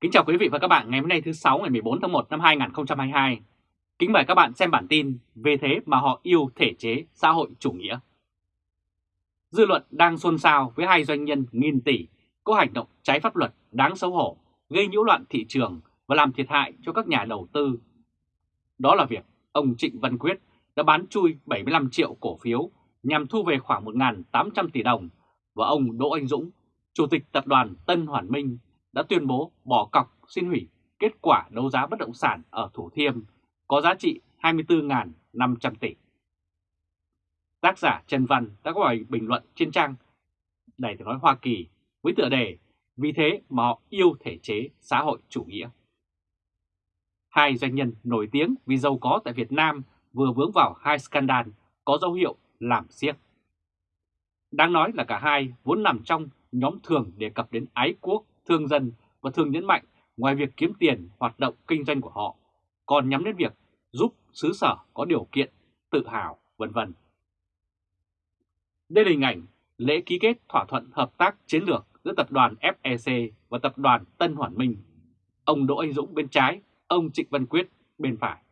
Kính chào quý vị và các bạn ngày hôm nay thứ 6 ngày 14 tháng 1 năm 2022. Kính mời các bạn xem bản tin về thế mà họ yêu thể chế xã hội chủ nghĩa. Dư luận đang xôn xao với hai doanh nhân nghìn tỷ có hành động trái pháp luật đáng xấu hổ, gây nhiễu loạn thị trường và làm thiệt hại cho các nhà đầu tư. Đó là việc ông Trịnh Văn Quyết đã bán chui 75 triệu cổ phiếu nhằm thu về khoảng 1.800 tỷ đồng và ông Đỗ Anh Dũng, Chủ tịch Tập đoàn Tân Hoàn Minh đã tuyên bố bỏ cọc xin hủy kết quả đấu giá bất động sản ở Thủ Thiêm có giá trị 24.500 tỷ. Tác giả Trần Văn đã có bài bình luận trên trang Đài tiếng nói Hoa Kỳ với tựa đề Vì thế mà họ yêu thể chế xã hội chủ nghĩa. Hai doanh nhân nổi tiếng vì giàu có tại Việt Nam vừa vướng vào hai scandal có dấu hiệu làm siếc. Đáng nói là cả hai vốn nằm trong nhóm thường đề cập đến ái quốc, thương dân và thường nhấn mạnh ngoài việc kiếm tiền hoạt động kinh doanh của họ, còn nhắm đến việc giúp xứ sở có điều kiện, tự hào, vân vân. Đây là hình ảnh lễ ký kết thỏa thuận hợp tác chiến lược giữa tập đoàn FEC và tập đoàn Tân Hoàn Minh. Ông Đỗ Anh Dũng bên trái, ông Trịnh Văn Quyết bên phải.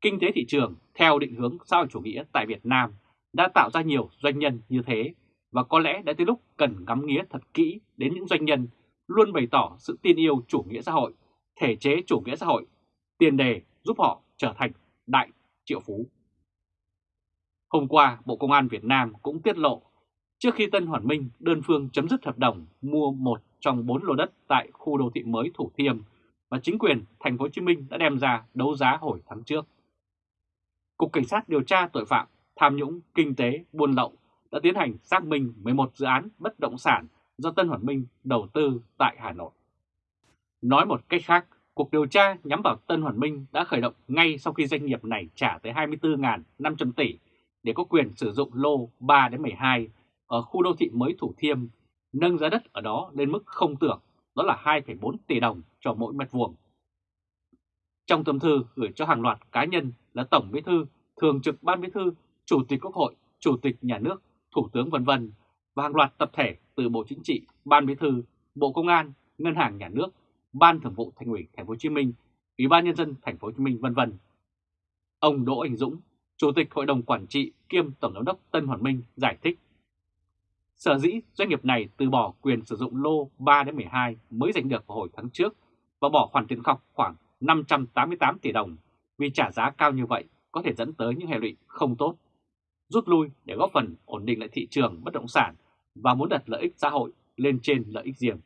Kinh tế thị trường theo định hướng xã hội chủ nghĩa tại Việt Nam đã tạo ra nhiều doanh nhân như thế và có lẽ đã tới lúc cần ngắm nghía thật kỹ đến những doanh nhân luôn bày tỏ sự tin yêu chủ nghĩa xã hội, thể chế chủ nghĩa xã hội, tiền đề giúp họ trở thành đại triệu phú. Hôm qua, Bộ Công an Việt Nam cũng tiết lộ trước khi Tân Hoàn Minh đơn phương chấm dứt hợp đồng mua một trong bốn lô đất tại khu đô thị mới Thủ Thiêm và chính quyền thành phố Hồ Chí Minh đã đem ra đấu giá hồi tháng trước. Cục Cảnh sát điều tra tội phạm tham nhũng kinh tế buôn lậu đã tiến hành xác minh 11 dự án bất động sản do Tân Hoàng Minh đầu tư tại Hà Nội. Nói một cách khác, cuộc điều tra nhắm vào Tân Hoàng Minh đã khởi động ngay sau khi doanh nghiệp này trả tới 24.500 tỷ để có quyền sử dụng lô 3-12 ở khu đô thị mới Thủ Thiêm, nâng giá đất ở đó lên mức không tưởng, đó là 2,4 tỷ đồng cho mỗi mét vuông. Trong tâm thư gửi cho hàng loạt cá nhân là Tổng Bí thư, Thường trực Ban Bí thư, Chủ tịch Quốc hội, Chủ tịch Nhà nước, Thủ tướng vân vân và hàng loạt tập thể từ Bộ Chính trị, Ban Bí thư, Bộ Công an, Ngân hàng Nhà nước, Ban Thường vụ Thành ủy Thành phố Hồ Chí Minh, Ủy ban nhân dân Thành phố Hồ Chí Minh vân vân. Ông Đỗ Anh Dũng, Chủ tịch Hội đồng Quản trị kiêm Tổng giám đốc Tân Hoàn Minh giải thích. Sở dĩ doanh nghiệp này từ bỏ quyền sử dụng lô 3-12 mới giành được vào hồi tháng trước và bỏ khoản tiền cọc khoảng 588 tỷ đồng vì trả giá cao như vậy có thể dẫn tới những hệ lụy không tốt, rút lui để góp phần ổn định lại thị trường bất động sản và muốn đặt lợi ích xã hội lên trên lợi ích riêng.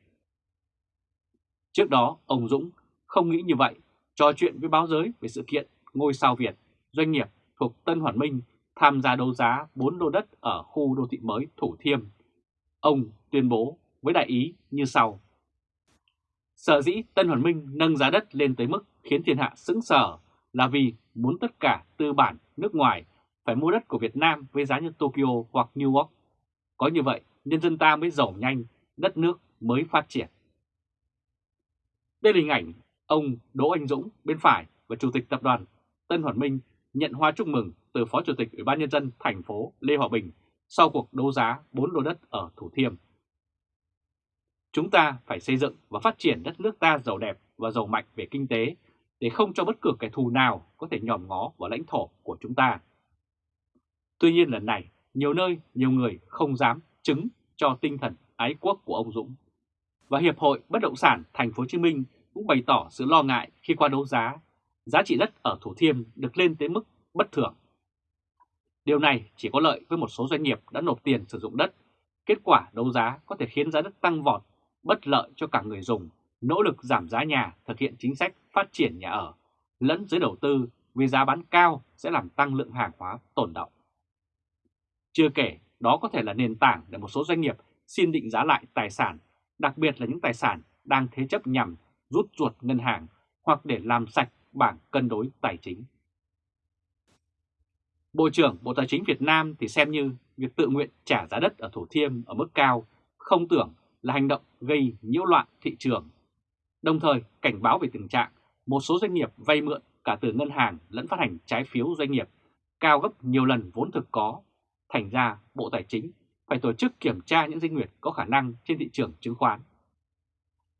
Trước đó, ông Dũng không nghĩ như vậy, trò chuyện với báo giới về sự kiện ngôi sao Việt, doanh nghiệp thuộc Tân Hoàn Minh tham gia đấu giá 4 lô đất ở khu đô thị mới Thủ Thiêm. Ông tuyên bố với đại ý như sau. Sở dĩ Tân Hoàn Minh nâng giá đất lên tới mức khiến thiên hạ sững sờ là vì muốn tất cả tư bản nước ngoài phải mua đất của Việt Nam với giá như Tokyo hoặc New York. Có như vậy, nhân dân ta mới giàu nhanh, đất nước mới phát triển. Đây là hình ảnh ông Đỗ Anh Dũng bên phải và Chủ tịch Tập đoàn Tân Hoàn Minh nhận hoa chúc mừng từ Phó Chủ tịch Ủy ban Nhân dân thành phố Lê Hòa Bình sau cuộc đấu giá 4 lô đất ở Thủ Thiêm. Chúng ta phải xây dựng và phát triển đất nước ta giàu đẹp và giàu mạnh về kinh tế để không cho bất cứ kẻ thù nào có thể nhòm ngó vào lãnh thổ của chúng ta. Tuy nhiên lần này, nhiều nơi, nhiều người không dám chứng cho tinh thần ái quốc của ông Dũng. Và Hiệp hội Bất động sản Thành phố Hồ Chí Minh cũng bày tỏ sự lo ngại khi qua đấu giá, giá trị đất ở Thủ Thiêm được lên tới mức bất thường. Điều này chỉ có lợi với một số doanh nghiệp đã nộp tiền sử dụng đất. Kết quả đấu giá có thể khiến giá đất tăng vọt, bất lợi cho cả người dùng, nỗ lực giảm giá nhà, thực hiện chính sách phát triển nhà ở, lẫn giới đầu tư vì giá bán cao sẽ làm tăng lượng hàng hóa tồn động. Chưa kể, đó có thể là nền tảng để một số doanh nghiệp xin định giá lại tài sản, đặc biệt là những tài sản đang thế chấp nhằm rút ruột ngân hàng hoặc để làm sạch bảng cân đối tài chính. Bộ trưởng Bộ Tài chính Việt Nam thì xem như việc tự nguyện trả giá đất ở Thủ Thiêm ở mức cao không tưởng là hành động gây nhiễu loạn thị trường. Đồng thời cảnh báo về tình trạng một số doanh nghiệp vay mượn cả từ ngân hàng lẫn phát hành trái phiếu doanh nghiệp cao gấp nhiều lần vốn thực có. Thành ra Bộ Tài chính phải tổ chức kiểm tra những doanh nghiệp có khả năng trên thị trường chứng khoán.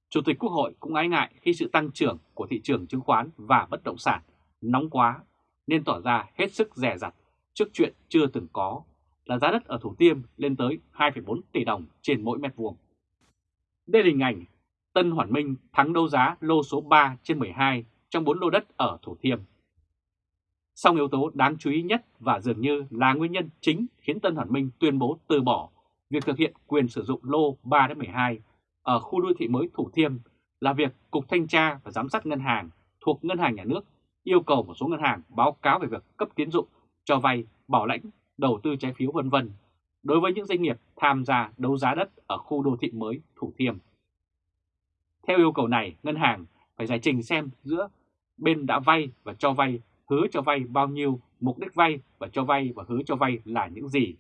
Chủ tịch Quốc hội cũng ái ngại khi sự tăng trưởng của thị trường chứng khoán và bất động sản nóng quá nên tỏ ra hết sức rẻ rặt trước chuyện chưa từng có là giá đất ở Thủ Tiêm lên tới 2,4 tỷ đồng trên mỗi mét vuông. Đây là hình ảnh Tân Hoàn Minh thắng đấu giá lô số 3 trên 12 trong 4 lô đất ở Thủ Thiêm. Song yếu tố đáng chú ý nhất và dường như là nguyên nhân chính khiến Tân Hoàn Minh tuyên bố từ bỏ việc thực hiện quyền sử dụng lô 3-12 ở khu đô thị mới Thủ Thiêm là việc Cục Thanh tra và Giám sát Ngân hàng thuộc Ngân hàng Nhà nước yêu cầu một số ngân hàng báo cáo về việc cấp tiến dụng, cho vay, bảo lãnh, đầu tư trái phiếu vân vân đối với những doanh nghiệp tham gia đấu giá đất ở khu đô thị mới Thủ Thiêm. Theo yêu cầu này, ngân hàng phải giải trình xem giữa bên đã vay và cho vay, hứa cho vay bao nhiêu, mục đích vay và cho vay và hứa cho vay là những gì.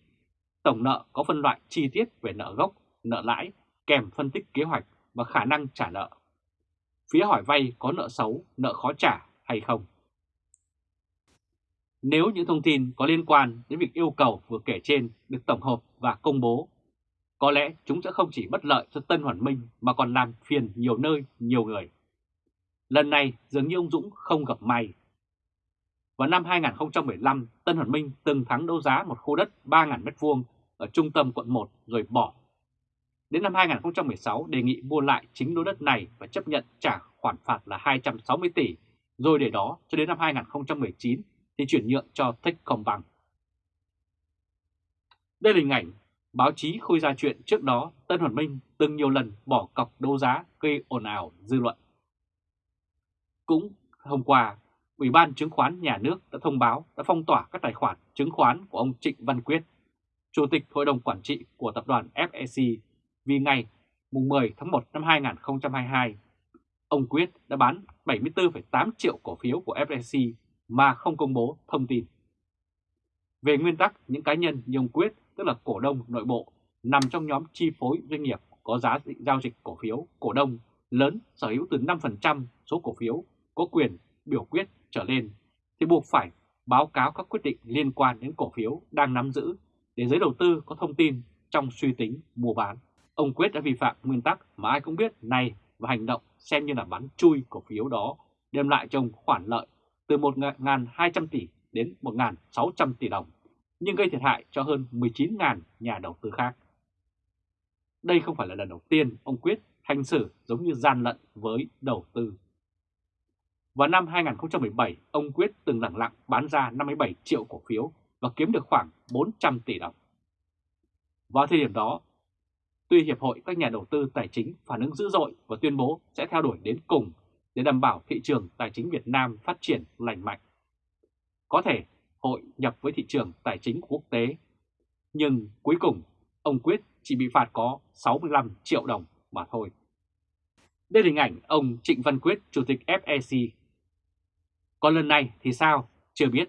Tổng nợ có phân loại chi tiết về nợ gốc, nợ lãi, kèm phân tích kế hoạch và khả năng trả nợ. Phía hỏi vay có nợ xấu, nợ khó trả hay không. Nếu những thông tin có liên quan đến việc yêu cầu vừa kể trên được tổng hợp và công bố, có lẽ chúng sẽ không chỉ bất lợi cho Tân Hoàn Minh mà còn làm phiền nhiều nơi, nhiều người. Lần này dường như ông Dũng không gặp may. Vào năm 2015, Tân Hoàn Minh từng thắng đấu giá một khu đất 3.000m2 ở trung tâm quận 1 rồi bỏ. Đến năm 2016 đề nghị mua lại chính lô đất này và chấp nhận trả khoản phạt là 260 tỷ, rồi để đó cho đến năm 2019 thì chuyển nhượng cho Techcombank. Đây là hình ảnh báo chí khôi ra chuyện trước đó Tân Hoàn Minh từng nhiều lần bỏ cọc đấu giá gây ồn ào dư luận. Cũng hôm qua, Ủy ban Chứng khoán Nhà nước đã thông báo đã phong tỏa các tài khoản chứng khoán của ông Trịnh Văn Quyết, Chủ tịch Hội đồng Quản trị của tập đoàn FEC vì ngày 10 tháng 1 năm 2022, ông Quyết đã bán 74,8 triệu cổ phiếu của FEC mà không công bố thông tin. Về nguyên tắc, những cá nhân như ông Quyết, tức là cổ đông nội bộ, nằm trong nhóm chi phối doanh nghiệp có giá giao dịch cổ phiếu cổ đông lớn sở hữu từ 5% số cổ phiếu có quyền biểu quyết trở lên thì buộc phải báo cáo các quyết định liên quan đến cổ phiếu đang nắm giữ để giới đầu tư có thông tin trong suy tính mua bán. Ông Quyết đã vi phạm nguyên tắc mà ai cũng biết này và hành động xem như là bán chui cổ phiếu đó đem lại cho ông khoản lợi từ 1.200 tỷ đến 1.600 tỷ đồng, nhưng gây thiệt hại cho hơn 19.000 nhà đầu tư khác. Đây không phải là lần đầu tiên ông Quyết hành xử giống như gian lận với đầu tư. Vào năm 2017, ông Quyết từng lặng lặng bán ra 57 triệu cổ phiếu và kiếm được khoảng 400 tỷ đồng. Vào thời điểm đó, tuy Hiệp hội các nhà đầu tư tài chính phản ứng dữ dội và tuyên bố sẽ theo đuổi đến cùng để đảm bảo thị trường tài chính Việt Nam phát triển lành mạnh. Có thể hội nhập với thị trường tài chính quốc tế, nhưng cuối cùng ông Quyết chỉ bị phạt có 65 triệu đồng mà thôi. Đây là hình ảnh ông Trịnh Văn Quyết, Chủ tịch FEC. Còn lần này thì sao? Chưa biết.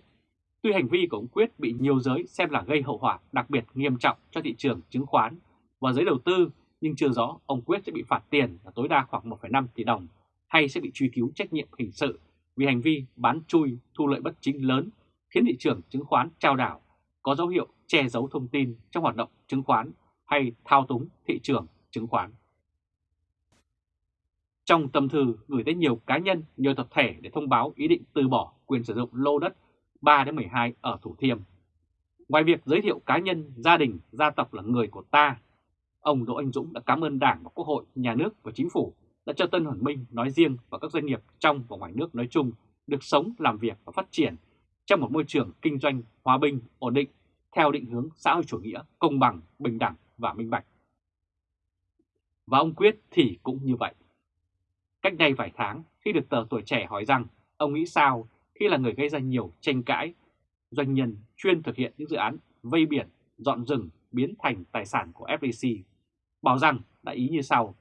Tuy hành vi của ông Quyết bị nhiều giới xem là gây hậu quả đặc biệt nghiêm trọng cho thị trường chứng khoán và giới đầu tư, nhưng chưa rõ ông Quyết sẽ bị phạt tiền là tối đa khoảng 1,5 tỷ đồng hay sẽ bị truy cứu trách nhiệm hình sự vì hành vi bán chui thu lợi bất chính lớn khiến thị trường chứng khoán trao đảo, có dấu hiệu che giấu thông tin trong hoạt động chứng khoán hay thao túng thị trường chứng khoán. Trong tâm thư gửi tới nhiều cá nhân, nhiều tập thể để thông báo ý định từ bỏ quyền sử dụng lô đất 3-12 ở Thủ Thiêm. Ngoài việc giới thiệu cá nhân, gia đình, gia tộc là người của ta, ông Đỗ Anh Dũng đã cảm ơn Đảng và Quốc hội, Nhà nước và Chính phủ đã cho Tân Hoàn Minh nói riêng và các doanh nghiệp trong và ngoài nước nói chung được sống, làm việc và phát triển trong một môi trường kinh doanh hòa bình, ổn định, theo định hướng xã hội chủ nghĩa, công bằng, bình đẳng và minh bạch. Và ông Quyết thì cũng như vậy. Cách đây vài tháng, khi được tờ tuổi trẻ hỏi rằng ông nghĩ sao khi là người gây ra nhiều tranh cãi, doanh nhân chuyên thực hiện những dự án vây biển, dọn rừng biến thành tài sản của FDC, bảo rằng đã ý như sau.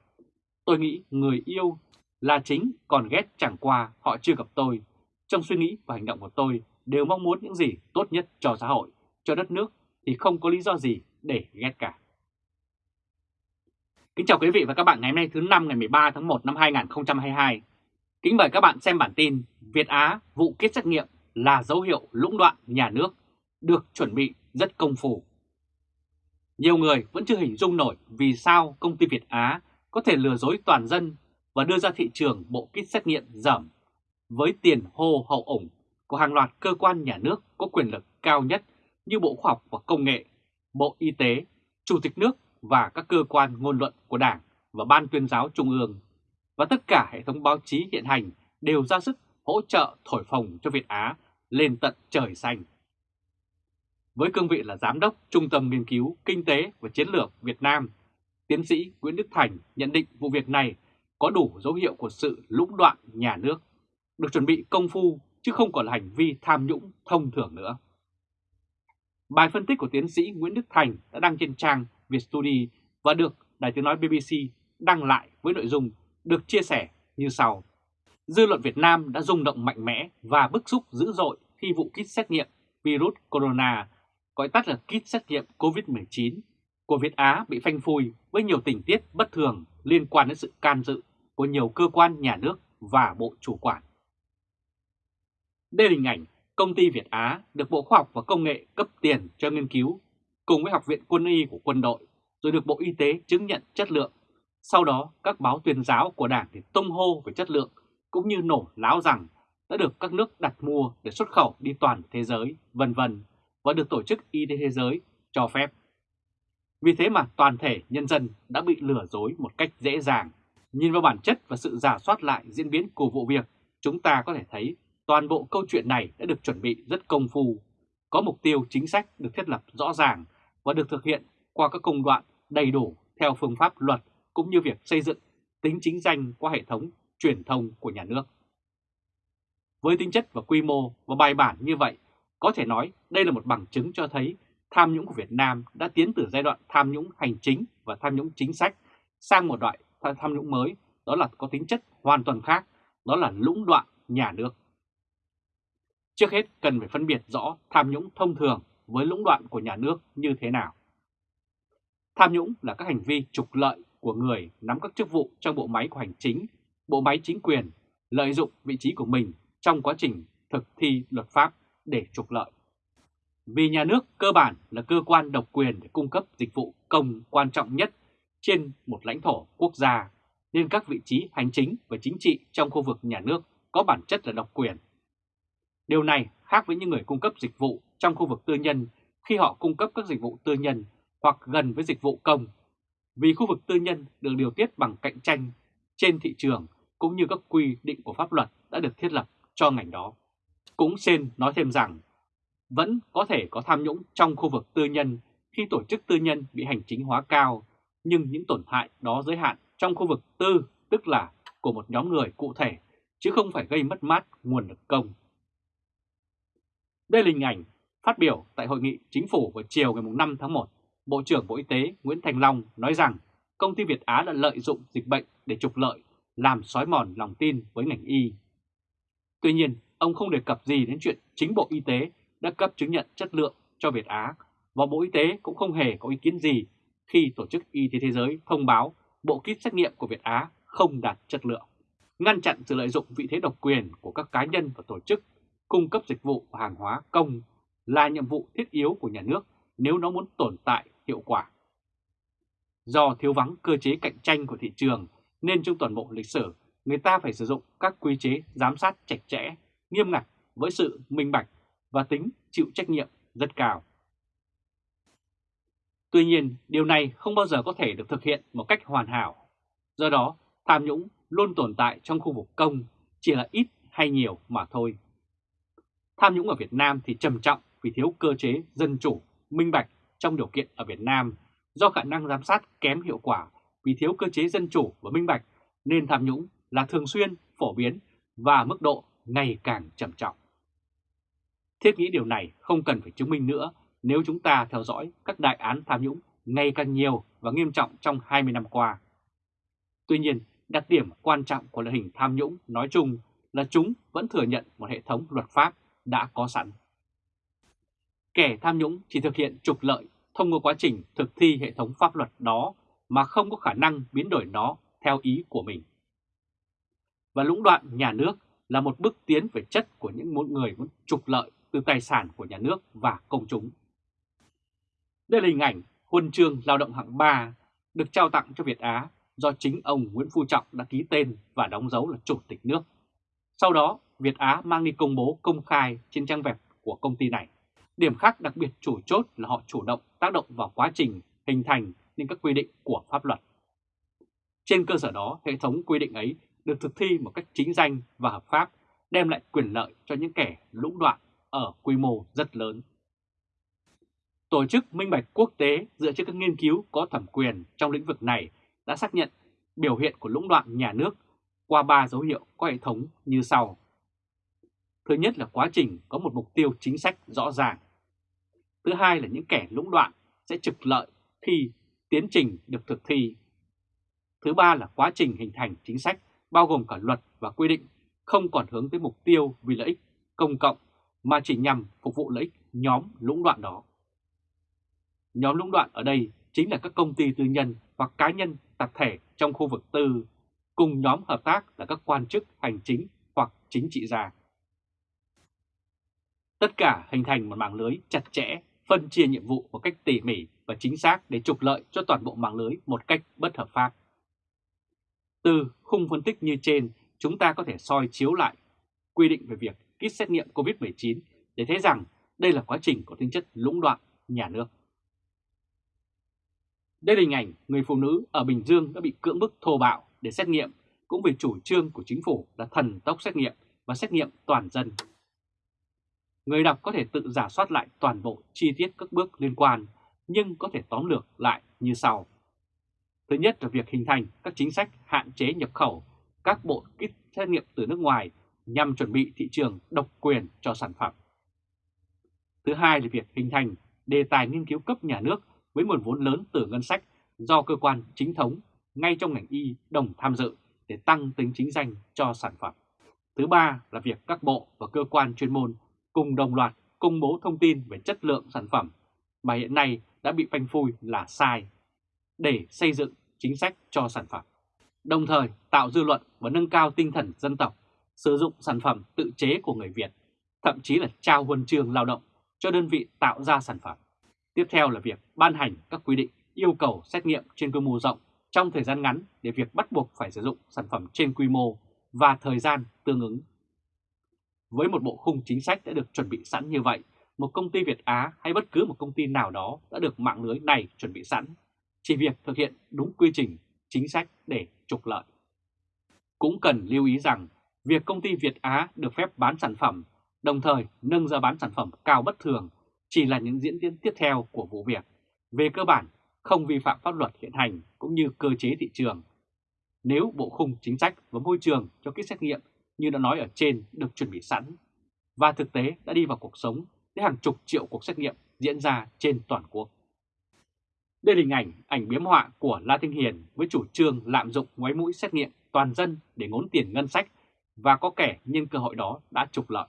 Tôi nghĩ người yêu là chính, còn ghét chẳng qua họ chưa gặp tôi. Trong suy nghĩ và hành động của tôi đều mong muốn những gì tốt nhất cho xã hội, cho đất nước thì không có lý do gì để ghét cả. Kính chào quý vị và các bạn ngày hôm nay thứ năm ngày 13 tháng 1 năm 2022. Kính mời các bạn xem bản tin Việt Á vụ kết xét nghiệm là dấu hiệu lũng đoạn nhà nước được chuẩn bị rất công phu. Nhiều người vẫn chưa hình dung nổi vì sao công ty Việt Á có thể lừa dối toàn dân và đưa ra thị trường bộ kit xét nghiệm giảm với tiền hô hậu ủng của hàng loạt cơ quan nhà nước có quyền lực cao nhất như Bộ Khoa học và Công nghệ, Bộ Y tế, Chủ tịch nước và các cơ quan ngôn luận của Đảng và Ban tuyên giáo Trung ương. Và tất cả hệ thống báo chí hiện hành đều ra sức hỗ trợ thổi phồng cho Việt Á lên tận trời xanh. Với cương vị là Giám đốc Trung tâm Nghiên cứu Kinh tế và Chiến lược Việt Nam, tiến sĩ Nguyễn Đức Thành nhận định vụ việc này có đủ dấu hiệu của sự lũng đoạn nhà nước, được chuẩn bị công phu chứ không còn là hành vi tham nhũng thông thường nữa. Bài phân tích của tiến sĩ Nguyễn Đức Thành đã đăng trên trang Vietstudy và được Đài tiếng nói BBC đăng lại với nội dung được chia sẻ như sau. Dư luận Việt Nam đã rung động mạnh mẽ và bức xúc dữ dội khi vụ kit xét nghiệm virus corona, gọi tắt là kit xét nghiệm COVID-19 của Việt Á bị phanh phui với nhiều tình tiết bất thường liên quan đến sự can dự của nhiều cơ quan nhà nước và bộ chủ quản. Đây là hình ảnh công ty Việt Á được Bộ Khoa học và Công nghệ cấp tiền cho nghiên cứu cùng với Học viện Quân y của quân đội rồi được Bộ Y tế chứng nhận chất lượng. Sau đó các báo tuyên giáo của Đảng thì tung hô về chất lượng cũng như nổ láo rằng đã được các nước đặt mua để xuất khẩu đi toàn thế giới, vân vân và được Tổ chức Y tế Thế giới cho phép. Vì thế mà toàn thể nhân dân đã bị lừa dối một cách dễ dàng. Nhìn vào bản chất và sự giả soát lại diễn biến của vụ việc, chúng ta có thể thấy toàn bộ câu chuyện này đã được chuẩn bị rất công phu, có mục tiêu chính sách được thiết lập rõ ràng và được thực hiện qua các công đoạn đầy đủ theo phương pháp luật cũng như việc xây dựng tính chính danh qua hệ thống truyền thông của nhà nước. Với tính chất và quy mô và bài bản như vậy, có thể nói đây là một bằng chứng cho thấy tham nhũng của Việt Nam đã tiến từ giai đoạn tham nhũng hành chính và tham nhũng chính sách sang một loại tham nhũng mới, đó là có tính chất hoàn toàn khác, đó là lũng đoạn nhà nước. Trước hết cần phải phân biệt rõ tham nhũng thông thường với lũng đoạn của nhà nước như thế nào. Tham nhũng là các hành vi trục lợi của người nắm các chức vụ trong bộ máy của hành chính, bộ máy chính quyền, lợi dụng vị trí của mình trong quá trình thực thi luật pháp để trục lợi. Vì nhà nước cơ bản là cơ quan độc quyền để cung cấp dịch vụ công quan trọng nhất trên một lãnh thổ quốc gia, nên các vị trí hành chính và chính trị trong khu vực nhà nước có bản chất là độc quyền. Điều này khác với những người cung cấp dịch vụ trong khu vực tư nhân khi họ cung cấp các dịch vụ tư nhân hoặc gần với dịch vụ công, vì khu vực tư nhân được điều tiết bằng cạnh tranh trên thị trường cũng như các quy định của pháp luật đã được thiết lập cho ngành đó. Cũng xin nói thêm rằng vẫn có thể có tham nhũng trong khu vực tư nhân khi tổ chức tư nhân bị hành chính hóa cao, nhưng những tổn hại đó giới hạn trong khu vực tư, tức là của một nhóm người cụ thể, chứ không phải gây mất mát nguồn lực công. Đây là hình ảnh phát biểu tại hội nghị chính phủ vào chiều ngày 5 tháng 1. Bộ trưởng Bộ Y tế Nguyễn Thành Long nói rằng công ty Việt Á đã lợi dụng dịch bệnh để trục lợi, làm xói mòn lòng tin với ngành y. Tuy nhiên, ông không đề cập gì đến chuyện chính Bộ Y tế đã cấp chứng nhận chất lượng cho Việt Á và Bộ Y tế cũng không hề có ý kiến gì khi Tổ chức Y tế Thế giới thông báo bộ kit xét nghiệm của Việt Á không đạt chất lượng. Ngăn chặn sự lợi dụng vị thế độc quyền của các cá nhân và tổ chức cung cấp dịch vụ và hàng hóa công là nhiệm vụ thiết yếu của nhà nước nếu nó muốn tồn tại hiệu quả. Do thiếu vắng cơ chế cạnh tranh của thị trường nên trong toàn bộ lịch sử người ta phải sử dụng các quy chế giám sát chặt chẽ, nghiêm ngặt với sự minh bạch và tính chịu trách nhiệm rất cao. Tuy nhiên, điều này không bao giờ có thể được thực hiện một cách hoàn hảo. Do đó, tham nhũng luôn tồn tại trong khu vực công, chỉ là ít hay nhiều mà thôi. Tham nhũng ở Việt Nam thì trầm trọng vì thiếu cơ chế dân chủ, minh bạch trong điều kiện ở Việt Nam do khả năng giám sát kém hiệu quả vì thiếu cơ chế dân chủ và minh bạch nên tham nhũng là thường xuyên, phổ biến và mức độ ngày càng trầm trọng. Thiết nghĩ điều này không cần phải chứng minh nữa nếu chúng ta theo dõi các đại án tham nhũng ngày càng nhiều và nghiêm trọng trong 20 năm qua. Tuy nhiên, đặc điểm quan trọng của loại hình tham nhũng nói chung là chúng vẫn thừa nhận một hệ thống luật pháp đã có sẵn. Kẻ tham nhũng chỉ thực hiện trục lợi thông qua quá trình thực thi hệ thống pháp luật đó mà không có khả năng biến đổi nó theo ý của mình. Và lũng đoạn nhà nước là một bước tiến về chất của những người muốn trục lợi từ tài sản của nhà nước và công chúng. Đây là hình ảnh huân chương lao động hạng 3 được trao tặng cho Việt Á do chính ông Nguyễn Phú Trọng đã ký tên và đóng dấu là Chủ tịch nước. Sau đó, Việt Á mang đi công bố công khai trên trang web của công ty này. Điểm khác đặc biệt chủ chốt là họ chủ động tác động vào quá trình hình thành nên các quy định của pháp luật. Trên cơ sở đó, hệ thống quy định ấy được thực thi một cách chính danh và hợp pháp, đem lại quyền lợi cho những kẻ lũng đoạn ở quy mô rất lớn. Tổ chức Minh Bạch Quốc tế dựa trên các nghiên cứu có thẩm quyền trong lĩnh vực này đã xác nhận biểu hiện của lũng đoạn nhà nước qua ba dấu hiệu có hệ thống như sau. Thứ nhất là quá trình có một mục tiêu chính sách rõ ràng. Thứ hai là những kẻ lũng đoạn sẽ trực lợi khi tiến trình được thực thi. Thứ ba là quá trình hình thành chính sách bao gồm cả luật và quy định không còn hướng tới mục tiêu vì lợi ích công cộng mà chỉ nhằm phục vụ lợi ích nhóm lũng đoạn đó. Nhóm lũng đoạn ở đây chính là các công ty tư nhân hoặc cá nhân tập thể trong khu vực tư, cùng nhóm hợp tác là các quan chức hành chính hoặc chính trị gia. Tất cả hình thành một mạng lưới chặt chẽ, phân chia nhiệm vụ một cách tỉ mỉ và chính xác để trục lợi cho toàn bộ mạng lưới một cách bất hợp pháp. Từ khung phân tích như trên, chúng ta có thể soi chiếu lại quy định về việc kit xét nghiệm COVID-19 để thấy rằng đây là quá trình có tính chất lũng đoạn nhà nước. Đây là hình ảnh người phụ nữ ở Bình Dương đã bị cưỡng bức thô bạo để xét nghiệm cũng vì chủ trương của chính phủ là thần tốc xét nghiệm và xét nghiệm toàn dân. Người đọc có thể tự giả soát lại toàn bộ chi tiết các bước liên quan, nhưng có thể tóm lược lại như sau. Thứ nhất là việc hình thành các chính sách hạn chế nhập khẩu, các bộ kit xét nghiệm từ nước ngoài nhằm chuẩn bị thị trường độc quyền cho sản phẩm. Thứ hai là việc hình thành đề tài nghiên cứu cấp nhà nước với nguồn vốn lớn từ ngân sách do cơ quan chính thống ngay trong ngành y đồng tham dự để tăng tính chính danh cho sản phẩm. Thứ ba là việc các bộ và cơ quan chuyên môn cùng đồng loạt công bố thông tin về chất lượng sản phẩm mà hiện nay đã bị phanh phui là sai để xây dựng chính sách cho sản phẩm. Đồng thời tạo dư luận và nâng cao tinh thần dân tộc, sử dụng sản phẩm tự chế của người Việt, thậm chí là trao huân trường lao động cho đơn vị tạo ra sản phẩm. Tiếp theo là việc ban hành các quy định yêu cầu xét nghiệm trên quy mô rộng trong thời gian ngắn để việc bắt buộc phải sử dụng sản phẩm trên quy mô và thời gian tương ứng. Với một bộ khung chính sách đã được chuẩn bị sẵn như vậy, một công ty Việt Á hay bất cứ một công ty nào đó đã được mạng lưới này chuẩn bị sẵn, chỉ việc thực hiện đúng quy trình, chính sách để trục lợi. Cũng cần lưu ý rằng việc công ty Việt Á được phép bán sản phẩm, đồng thời nâng giá bán sản phẩm cao bất thường chỉ là những diễn tiến tiếp theo của vụ việc. Về cơ bản, không vi phạm pháp luật hiện hành cũng như cơ chế thị trường. Nếu bộ khung chính sách và môi trường cho kích xét nghiệm như đã nói ở trên được chuẩn bị sẵn và thực tế đã đi vào cuộc sống với hàng chục triệu cuộc xét nghiệm diễn ra trên toàn quốc. Đây là hình ảnh ảnh biếm họa của La Thanh Hiền với chủ trương lạm dụng ngoái mũi xét nghiệm toàn dân để ngốn tiền ngân sách và có kẻ nhân cơ hội đó đã trục lợi.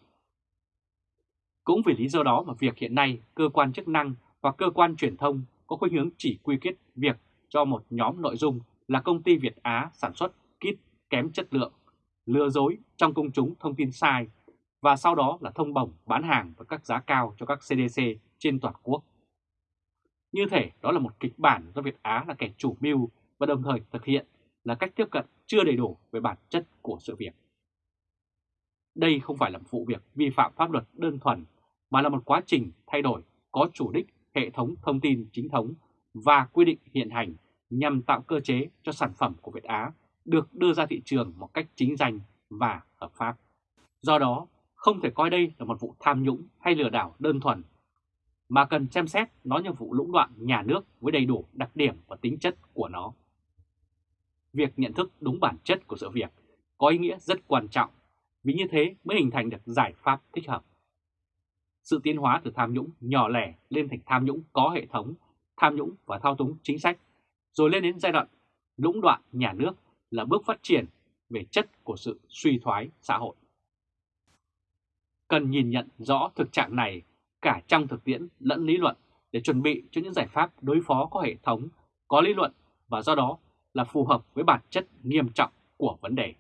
Cũng vì lý do đó mà việc hiện nay cơ quan chức năng và cơ quan truyền thông có khuynh hướng chỉ quy kết việc cho một nhóm nội dung là công ty Việt Á sản xuất kit kém chất lượng, lừa dối trong công chúng thông tin sai và sau đó là thông bồng bán hàng với các giá cao cho các CDC trên toàn quốc. Như thể đó là một kịch bản do Việt Á là kẻ chủ mưu và đồng thời thực hiện là cách tiếp cận chưa đầy đủ về bản chất của sự việc. Đây không phải là một vụ việc vi phạm pháp luật đơn thuần, mà là một quá trình thay đổi có chủ đích hệ thống thông tin chính thống và quy định hiện hành nhằm tạo cơ chế cho sản phẩm của Việt Á được đưa ra thị trường một cách chính danh và hợp pháp. Do đó, không thể coi đây là một vụ tham nhũng hay lừa đảo đơn thuần, mà cần xem xét nó như vụ lũng đoạn nhà nước với đầy đủ đặc điểm và tính chất của nó. Việc nhận thức đúng bản chất của sự việc có ý nghĩa rất quan trọng, vì như thế mới hình thành được giải pháp thích hợp sự tiến hóa từ tham nhũng nhỏ lẻ lên thành tham nhũng có hệ thống, tham nhũng và thao túng chính sách, rồi lên đến giai đoạn lũng đoạn nhà nước là bước phát triển về chất của sự suy thoái xã hội. Cần nhìn nhận rõ thực trạng này cả trong thực tiễn lẫn lý luận để chuẩn bị cho những giải pháp đối phó có hệ thống, có lý luận và do đó là phù hợp với bản chất nghiêm trọng của vấn đề.